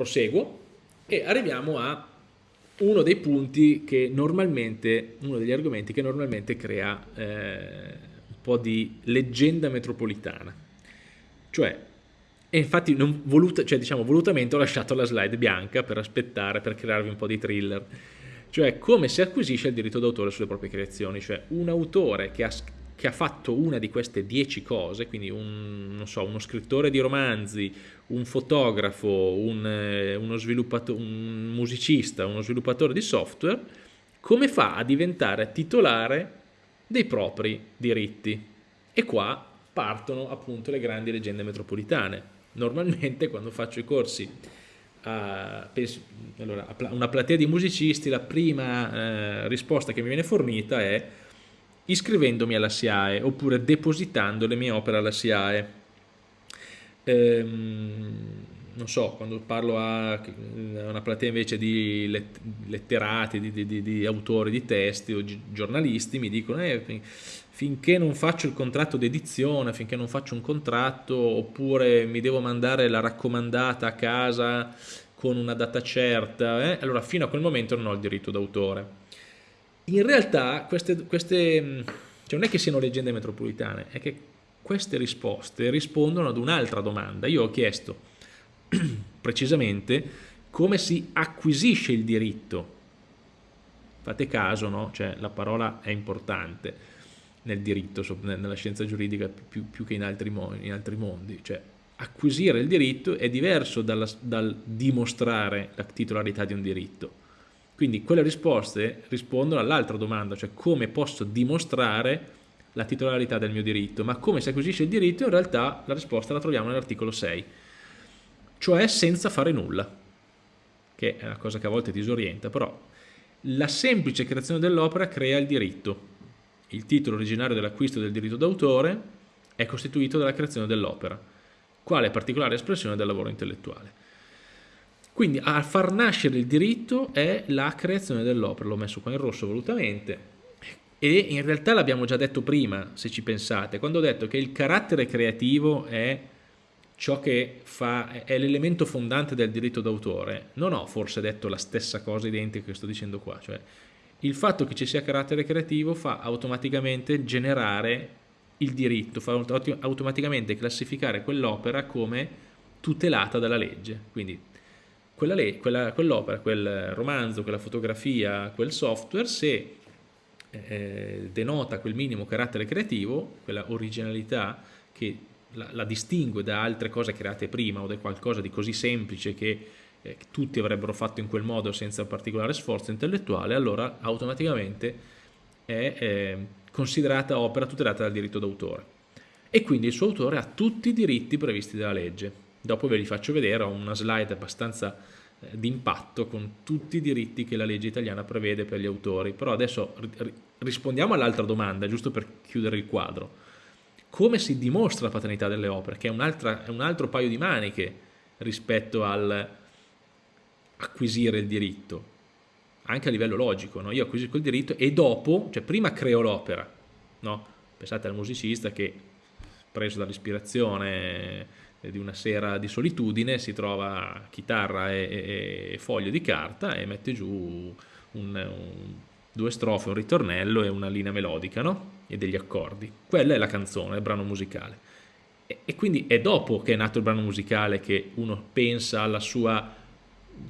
proseguo e arriviamo a uno dei punti che normalmente, uno degli argomenti che normalmente crea eh, un po' di leggenda metropolitana. Cioè, e infatti voluta, cioè, diciamo, volutamente ho lasciato la slide bianca per aspettare, per crearvi un po' di thriller. Cioè, come si acquisisce il diritto d'autore sulle proprie creazioni. Cioè, un autore che ha, che ha fatto una di queste dieci cose, quindi un, so, uno scrittore di romanzi, un fotografo, un, eh, uno un musicista, uno sviluppatore di software, come fa a diventare titolare dei propri diritti? E qua partono appunto le grandi leggende metropolitane. Normalmente quando faccio i corsi a, penso, allora, a una platea di musicisti, la prima eh, risposta che mi viene fornita è iscrivendomi alla SIAE oppure depositando le mie opere alla SIAE. Ehm, non so, quando parlo a una platea invece di letterati, di, di, di autori di testi o giornalisti, mi dicono eh, finché non faccio il contratto d'edizione, finché non faccio un contratto, oppure mi devo mandare la raccomandata a casa con una data certa, eh, allora fino a quel momento non ho il diritto d'autore in realtà queste, queste mm, cioè non è che siano leggende metropolitane, è che queste risposte rispondono ad un'altra domanda. Io ho chiesto precisamente come si acquisisce il diritto. Fate caso, no? Cioè, la parola è importante nel diritto, nella scienza giuridica più, più che in altri, in altri, mondi. Cioè, acquisire il diritto è diverso dalla, dal dimostrare la titolarità di un diritto. Quindi quelle risposte rispondono all'altra domanda, cioè come posso dimostrare la titolarità del mio diritto, ma come si acquisisce il diritto in realtà la risposta la troviamo nell'articolo 6, cioè senza fare nulla, che è una cosa che a volte disorienta, però la semplice creazione dell'opera crea il diritto. Il titolo originario dell'acquisto del diritto d'autore è costituito dalla creazione dell'opera, quale particolare espressione del lavoro intellettuale. Quindi a far nascere il diritto è la creazione dell'opera, l'ho messo qua in rosso volutamente, e in realtà l'abbiamo già detto prima, se ci pensate, quando ho detto che il carattere creativo è ciò che fa, è l'elemento fondante del diritto d'autore, non ho forse detto la stessa cosa identica che sto dicendo qua, cioè il fatto che ci sia carattere creativo fa automaticamente generare il diritto, fa automaticamente classificare quell'opera come tutelata dalla legge, quindi quell'opera, quell quel romanzo, quella fotografia, quel software, se eh, denota quel minimo carattere creativo, quella originalità che la, la, distingue da altre cose create prima o da qualcosa di così semplice che eh, tutti avrebbero fatto in quel modo senza particolare sforzo intellettuale, allora automaticamente è eh, considerata opera tutelata dal diritto d'autore. E quindi il suo autore ha tutti i diritti previsti dalla legge Dopo ve li faccio vedere, ho una slide abbastanza eh, d'impatto con tutti i diritti che la legge italiana prevede per gli autori. Però adesso rispondiamo all'altra domanda, giusto per chiudere il quadro. Come si dimostra la paternità delle opere? Che è un, è un altro paio di maniche rispetto al acquisire il diritto, anche a livello logico. No? Io acquisisco il diritto e dopo, cioè prima creo l'opera. No? Pensate al musicista che preso dall'ispirazione di una sera di solitudine si trova chitarra e, e, e foglio di carta e mette giù un, un, due strofe, un ritornello e una linea melodica no? e degli accordi. Quella è la canzone, il brano musicale. E, e, quindi è dopo che è nato il brano musicale che uno pensa alla sua,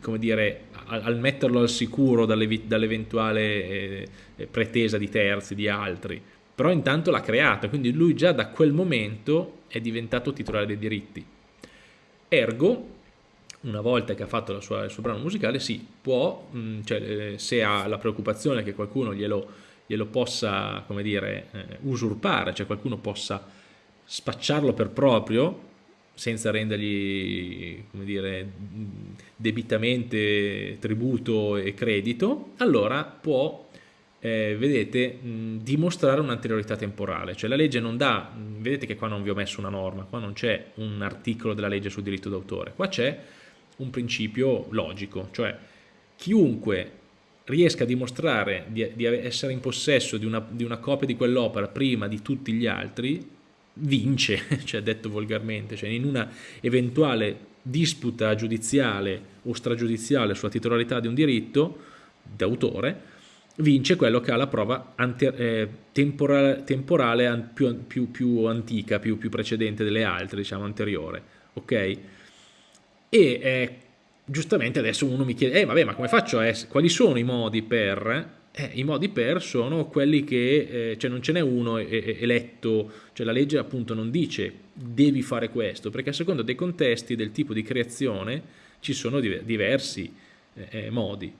come dire, al, al metterlo al sicuro dall'eventuale eh, pretesa di terzi, di altri però intanto l'ha creata, quindi lui già da quel momento è diventato titolare dei diritti. Ergo, una volta che ha fatto sua, il suo brano musicale, sì, può, mh, mm, cioè, eh, se ha la preoccupazione che qualcuno glielo, glielo possa, come dire, eh, usurpare, cioè qualcuno possa spacciarlo per proprio, senza rendergli, come dire, debitamente tributo e credito, allora può eh, vedete, mh, dimostrare un'anteriorità temporale, cioè la legge non dà, vedete che qua non vi ho messo una norma, qua non c'è un articolo della legge sul diritto d'autore, qua c'è un principio logico, cioè chiunque riesca a dimostrare di, di essere in possesso di una, di una copia di quell'opera prima di tutti gli altri, vince, cioè detto volgarmente, cioè in una eventuale disputa giudiziale o stragiudiziale sulla titolarità di un diritto d'autore, vince quello che ha la prova eh, temporale, temporale più, più, più, antica, più, più, precedente delle altre, diciamo anteriore, ok? E eh, giustamente adesso uno mi chiede, eh vabbè ma come faccio essere, quali sono i modi per eh, I modi per sono quelli che, eh, cioè non ce n'è uno eletto, cioè la legge appunto non dice devi fare questo, perché a seconda dei contesti, del tipo di creazione, ci sono diversi eh, eh, modi.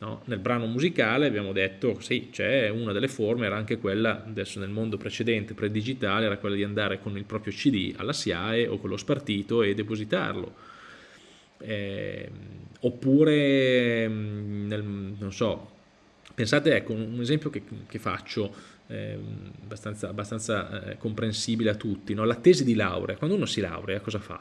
No? Nel brano musicale abbiamo detto, sì, c'è una delle forme, era anche quella, adesso nel mondo precedente, pre-digitale, era quella di andare con il proprio CD alla SIAE o con lo spartito e depositarlo. Eh, oppure, mm, nel, non so, Pensate, ecco, un esempio che, che faccio, eh, abbastanza, abbastanza eh, comprensibile a tutti, no? la tesi di laurea, quando uno si laurea cosa fa?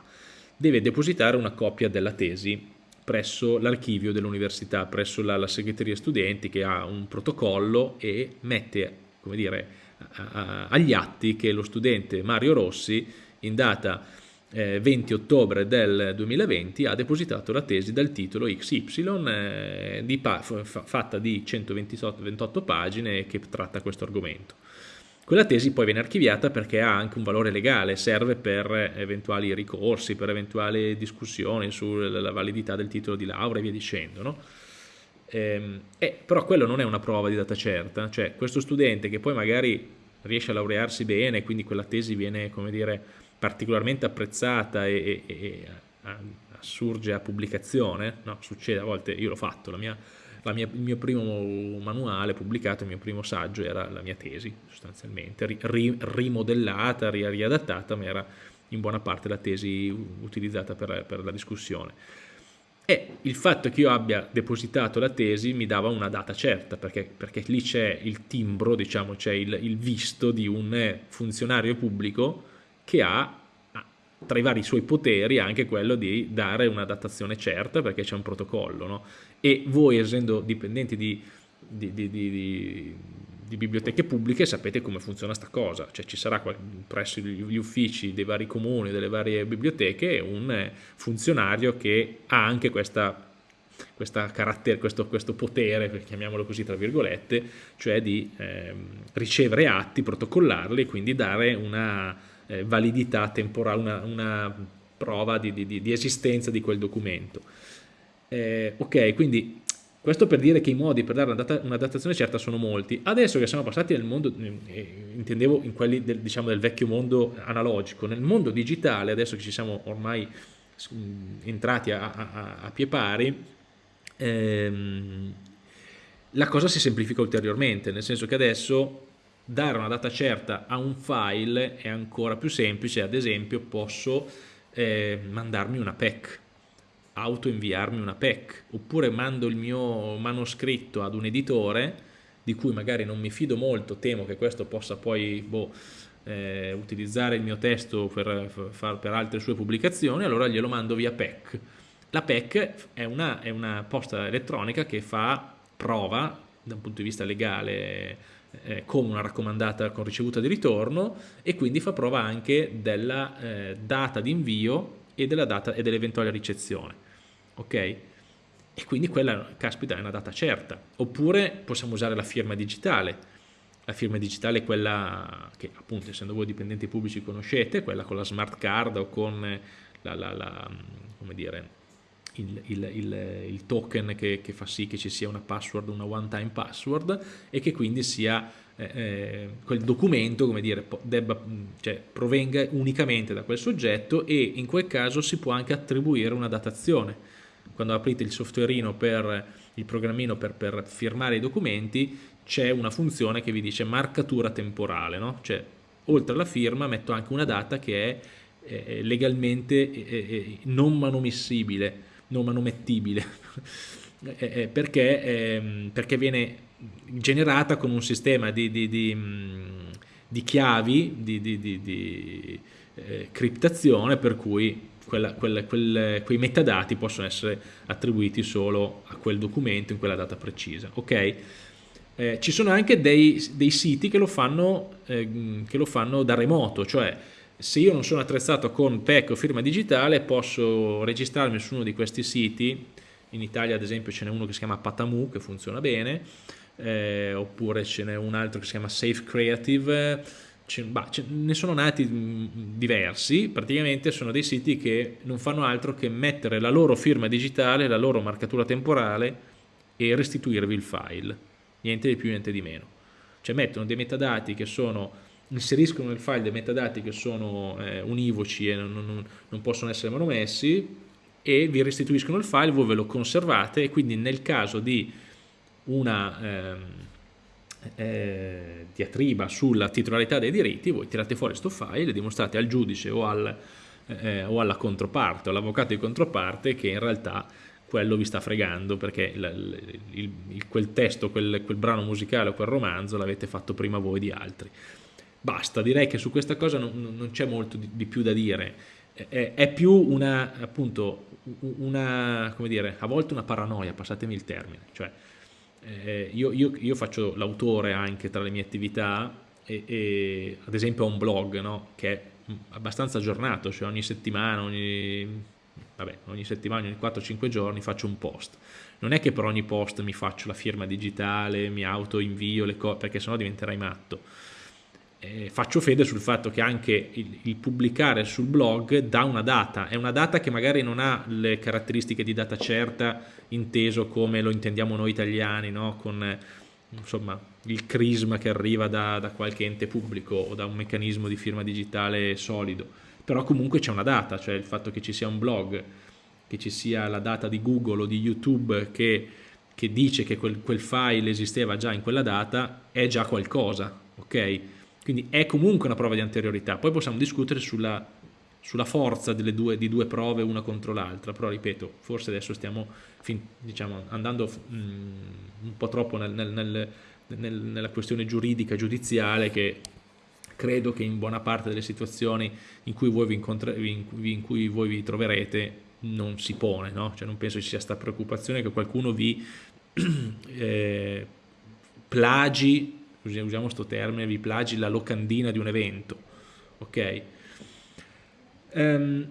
Deve depositare una copia della tesi presso l'archivio dell'università, presso la, la, segreteria studenti che ha un protocollo e mette, come dire, a, a, agli atti che lo studente Mario Rossi in data 20 eh, ottobre del 2020 ha depositato la tesi dal titolo XY eh, di fatta di 128 pagine che tratta questo argomento. Quella tesi poi viene archiviata perché ha anche un valore legale, serve per eventuali ricorsi, per eventuali discussioni sulla validità del titolo di laurea e via dicendo. No? Eh, eh, però quello non è una prova di data certa, cioè questo studente che poi magari riesce a laurearsi bene, quindi quella tesi viene, come dire, particolarmente apprezzata e, e, e assurge a pubblicazione, no, succede a volte, io l'ho fatto, la mia, mia, il mio primo manuale pubblicato, il mio primo saggio era la mia tesi sostanzialmente, ri, rimodellata, ri, riadattata, ma era in buona parte la tesi utilizzata per, per la discussione. E il fatto che io abbia depositato la tesi mi dava una data certa, perché, perché lì c'è il timbro, diciamo, c'è il, il visto di un funzionario pubblico che ha tra i vari suoi poteri anche quello di dare una datazione certa perché c'è un protocollo no? e voi essendo dipendenti di, di, di, di, biblioteche pubbliche sapete come funziona sta cosa cioè ci sarà presso gli uffici dei vari comuni delle varie biblioteche un funzionario che ha anche questa questa questo, questo, potere, chiamiamolo così tra virgolette, cioè di eh, ricevere atti, protocollarli e quindi dare una, eh, validità temporale, una, una prova di, di, di, esistenza di quel documento. Eh, ok, quindi questo per dire che i modi per dare una, data, una, datazione certa sono molti. Adesso che siamo passati nel mondo, eh, intendevo in quelli del, diciamo, del vecchio mondo analogico, nel mondo digitale, adesso che ci siamo ormai entrati a, a, a pie pari, ehm, la cosa si semplifica ulteriormente, nel senso che adesso dare una data certa a un file è ancora più semplice, ad esempio posso eh, mandarmi una PEC, autoinviarmi una PEC, oppure mando il mio manoscritto ad un editore di cui magari non mi fido molto, temo che questo possa poi boh, eh, utilizzare il mio testo per, per, altre sue pubblicazioni, allora glielo mando via PEC. La PEC è una, è una posta elettronica che fa prova da un punto di vista legale eh, come una raccomandata con ricevuta di ritorno e quindi fa prova anche della eh, data di invio e dell'eventuale dell ricezione. Ok? E quindi quella, caspita, è una data certa. Oppure possiamo usare la firma digitale. La firma digitale è quella che appunto essendo voi dipendenti pubblici conoscete, quella con la smart card o con la, la, la come dire, il, il, il, il token che, che, fa sì che ci sia una password, una one time password e che quindi sia eh, eh quel documento, come dire, debba, cioè, provenga unicamente da quel soggetto e in quel caso si può anche attribuire una datazione. Quando aprite il softwareino per il programmino per, per firmare i documenti c'è una funzione che vi dice marcatura temporale, no? cioè oltre alla firma metto anche una data che è eh, legalmente eh, non manomissibile non manomettibile, eh, eh, perché, eh, perché, viene generata con un sistema di, di, di, mm, di chiavi di, eh, criptazione per cui quella, quella, quel, quei metadati possono essere attribuiti solo a quel documento in quella data precisa. ok? ci sono anche dei, dei, siti che lo, fanno, che lo fanno da remoto, cioè se io non sono attrezzato con PEC o firma digitale posso registrarmi su uno di questi siti, in Italia ad esempio ce n'è uno che si chiama Patamu che funziona bene, eh, oppure ce n'è un altro che si chiama Safe Creative, ce, bah, ce, ne sono nati mh, diversi, praticamente sono dei siti che non fanno altro che mettere la loro firma digitale, la loro marcatura temporale e restituirvi il file, niente di più, niente di meno. Cioè mettono dei metadati che sono inseriscono nel file dei metadati che sono eh, univoci e non, non, non, possono essere manomessi e vi restituiscono il file, voi ve lo conservate e quindi nel caso di una ehm, eh, diatriba sulla titolarità dei diritti, voi tirate fuori questo file e dimostrate al giudice o, al, eh, o alla controparte all'avvocato di controparte che in realtà quello vi sta fregando perché il, il, quel testo, quel, quel brano musicale o quel romanzo l'avete fatto prima voi di altri. Basta, direi che su questa cosa non, non c'è molto di, di, più da dire. È, è, più una, appunto, una, come dire, a volte una paranoia, passatemi il termine. Cioè, eh, io, io, io, faccio l'autore anche tra le mie attività e, e ad esempio ho un blog no? che è abbastanza aggiornato, cioè ogni settimana, ogni, vabbè, ogni settimana, ogni 4-5 giorni faccio un post. Non è che per ogni post mi faccio la firma digitale, mi auto invio le cose, perché sennò diventerai matto eh, faccio fede sul fatto che anche il, il, pubblicare sul blog dà una data, è una data che magari non ha le caratteristiche di data certa inteso come lo intendiamo noi italiani, no? con insomma, il crisma che arriva da, da, qualche ente pubblico o da un meccanismo di firma digitale solido, però comunque c'è una data, cioè il fatto che ci sia un blog, che ci sia la data di Google o di YouTube che, che dice che quel, quel file esisteva già in quella data, è già qualcosa, ok? Quindi è comunque una prova di anteriorità. Poi possiamo discutere sulla, sulla forza due, di due prove una contro l'altra, però ripeto, forse adesso stiamo fin, diciamo, andando mh, mm, un po' troppo nel, nel, nel, nella questione giuridica, giudiziale, che credo che in buona parte delle situazioni in cui voi vi, in, in cui voi vi troverete non si pone, no? cioè non penso ci sia questa preoccupazione che qualcuno vi eh, plagi usiamo questo termine, vi plagi la locandina di un evento, ok? Um,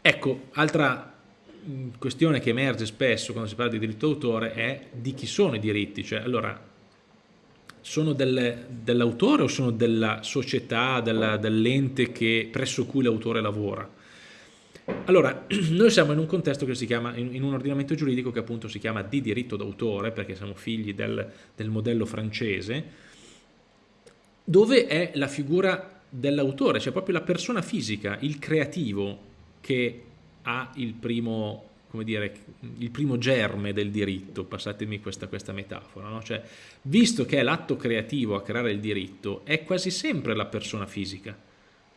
ecco, altra mm, questione che emerge spesso quando si parla di diritto d'autore è di chi sono i diritti, cioè allora sono dell'autore o sono della società, dell'ente presso cui l'autore lavora? Allora, noi siamo in un contesto che si chiama, in, un ordinamento giuridico che appunto si chiama di diritto d'autore, perché siamo figli del, del modello francese, dove è la figura dell'autore, cioè proprio la persona fisica, il creativo, che ha il primo, come dire, il primo germe del diritto, passatemi questa, questa metafora, no? cioè, visto che è l'atto creativo a creare il diritto, è quasi sempre la persona fisica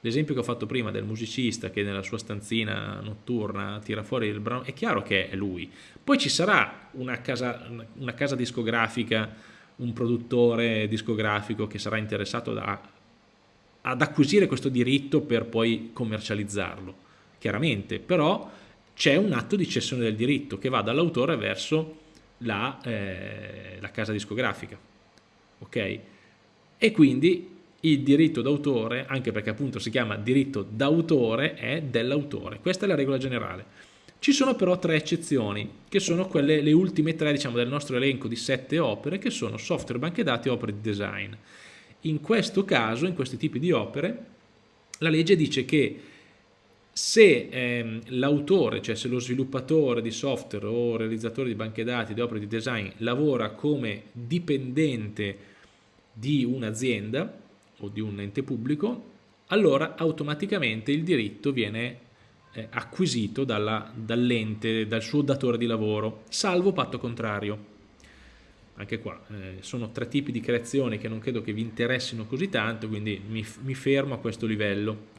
L'esempio che ho fatto prima del musicista che nella sua stanzina notturna tira fuori il brano, è chiaro che è lui. Poi ci sarà una casa, una casa discografica, un produttore discografico che sarà interessato da, ad acquisire questo diritto per poi commercializzarlo, chiaramente, però c'è un atto di cessione del diritto che va dall'autore verso la, eh, la casa discografica. Ok? E quindi il diritto d'autore, anche perché appunto si chiama diritto d'autore, è dell'autore. Questa è la regola generale. Ci sono però tre eccezioni, che sono quelle, le ultime tre diciamo, del nostro elenco di sette opere, che sono software, banche dati e opere di design. In questo caso, in questi tipi di opere, la legge dice che se ehm, l'autore, cioè se lo sviluppatore di software o realizzatore di banche dati, di opere di design, lavora come dipendente di un'azienda, o di un ente pubblico, allora automaticamente il diritto viene eh, acquisito dall'ente, dal suo datore di lavoro, salvo patto contrario. Anche qua eh, sono tre tipi di creazioni che non credo che vi interessino così tanto, quindi mi, mi fermo a questo livello.